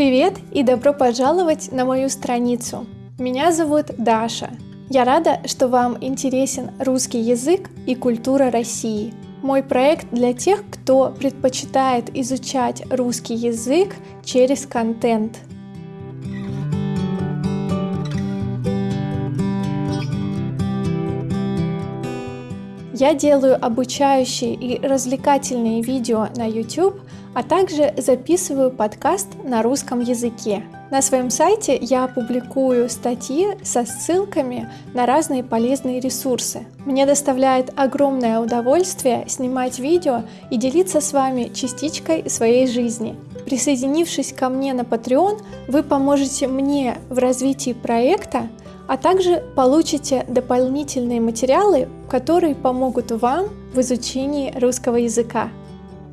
Привет и добро пожаловать на мою страницу. Меня зовут Даша. Я рада, что вам интересен русский язык и культура России. Мой проект для тех, кто предпочитает изучать русский язык через контент. Я делаю обучающие и развлекательные видео на YouTube, а также записываю подкаст на русском языке. На своем сайте я публикую статьи со ссылками на разные полезные ресурсы. Мне доставляет огромное удовольствие снимать видео и делиться с вами частичкой своей жизни. Присоединившись ко мне на Patreon, вы поможете мне в развитии проекта, а также получите дополнительные материалы, которые помогут вам в изучении русского языка.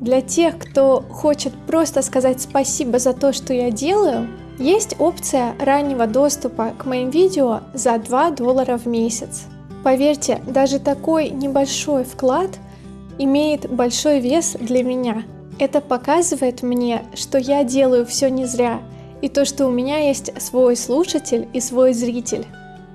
Для тех, кто хочет просто сказать спасибо за то, что я делаю, есть опция раннего доступа к моим видео за 2 доллара в месяц. Поверьте, даже такой небольшой вклад имеет большой вес для меня. Это показывает мне, что я делаю все не зря, и то, что у меня есть свой слушатель и свой зритель.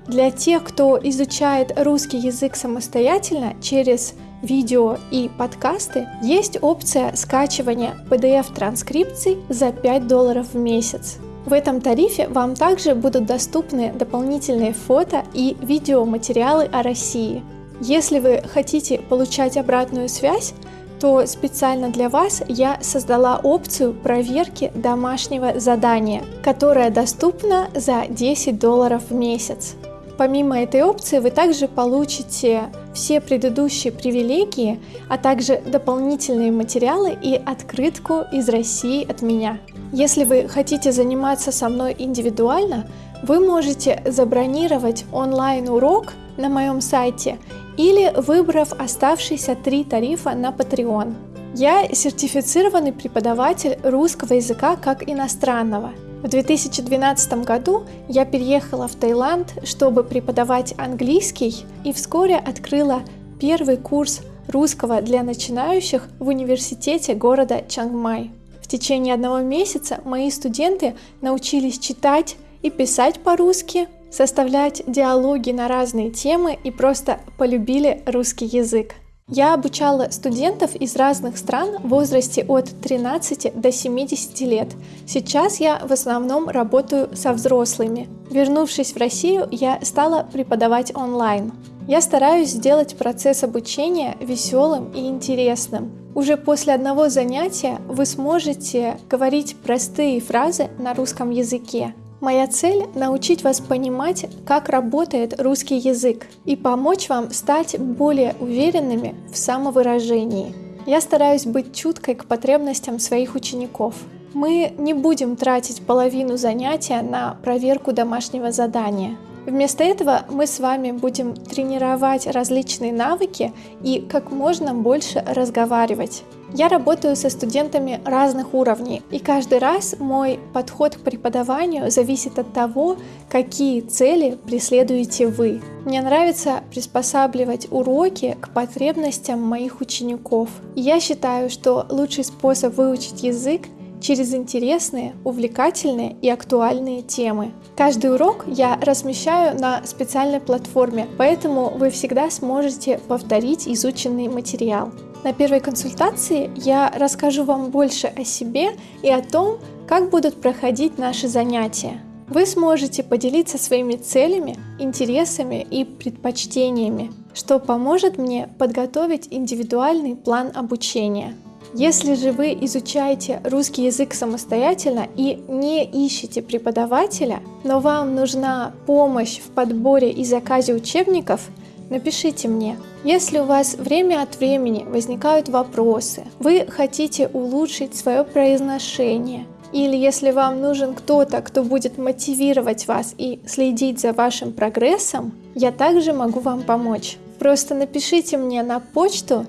Для тех, кто изучает русский язык самостоятельно через видео и подкасты, есть опция скачивания PDF-транскрипций за 5 долларов в месяц. В этом тарифе вам также будут доступны дополнительные фото и видеоматериалы о России. Если вы хотите получать обратную связь, то специально для вас я создала опцию проверки домашнего задания, которая доступна за 10 долларов в месяц. Помимо этой опции вы также получите все предыдущие привилегии, а также дополнительные материалы и открытку из России от меня. Если вы хотите заниматься со мной индивидуально, вы можете забронировать онлайн-урок на моем сайте или выбрав оставшиеся три тарифа на Patreon. Я сертифицированный преподаватель русского языка как иностранного – в 2012 году я переехала в Таиланд, чтобы преподавать английский и вскоре открыла первый курс русского для начинающих в университете города Чангмай. В течение одного месяца мои студенты научились читать и писать по-русски, составлять диалоги на разные темы и просто полюбили русский язык. Я обучала студентов из разных стран в возрасте от 13 до 70 лет. Сейчас я в основном работаю со взрослыми. Вернувшись в Россию, я стала преподавать онлайн. Я стараюсь сделать процесс обучения веселым и интересным. Уже после одного занятия вы сможете говорить простые фразы на русском языке. Моя цель – научить вас понимать, как работает русский язык и помочь вам стать более уверенными в самовыражении. Я стараюсь быть чуткой к потребностям своих учеников. Мы не будем тратить половину занятия на проверку домашнего задания. Вместо этого мы с вами будем тренировать различные навыки и как можно больше разговаривать. Я работаю со студентами разных уровней, и каждый раз мой подход к преподаванию зависит от того, какие цели преследуете вы. Мне нравится приспосабливать уроки к потребностям моих учеников. Я считаю, что лучший способ выучить язык через интересные, увлекательные и актуальные темы. Каждый урок я размещаю на специальной платформе, поэтому вы всегда сможете повторить изученный материал. На первой консультации я расскажу вам больше о себе и о том, как будут проходить наши занятия. Вы сможете поделиться своими целями, интересами и предпочтениями, что поможет мне подготовить индивидуальный план обучения. Если же вы изучаете русский язык самостоятельно и не ищете преподавателя, но вам нужна помощь в подборе и заказе учебников – Напишите мне, если у вас время от времени возникают вопросы, вы хотите улучшить свое произношение, или если вам нужен кто-то, кто будет мотивировать вас и следить за вашим прогрессом, я также могу вам помочь. Просто напишите мне на почту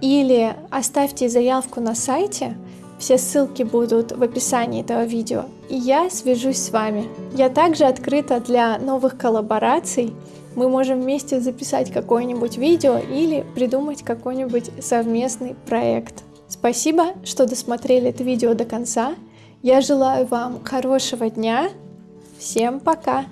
или оставьте заявку на сайте, все ссылки будут в описании этого видео, и я свяжусь с вами. Я также открыта для новых коллабораций, мы можем вместе записать какое-нибудь видео или придумать какой-нибудь совместный проект. Спасибо, что досмотрели это видео до конца. Я желаю вам хорошего дня. Всем пока!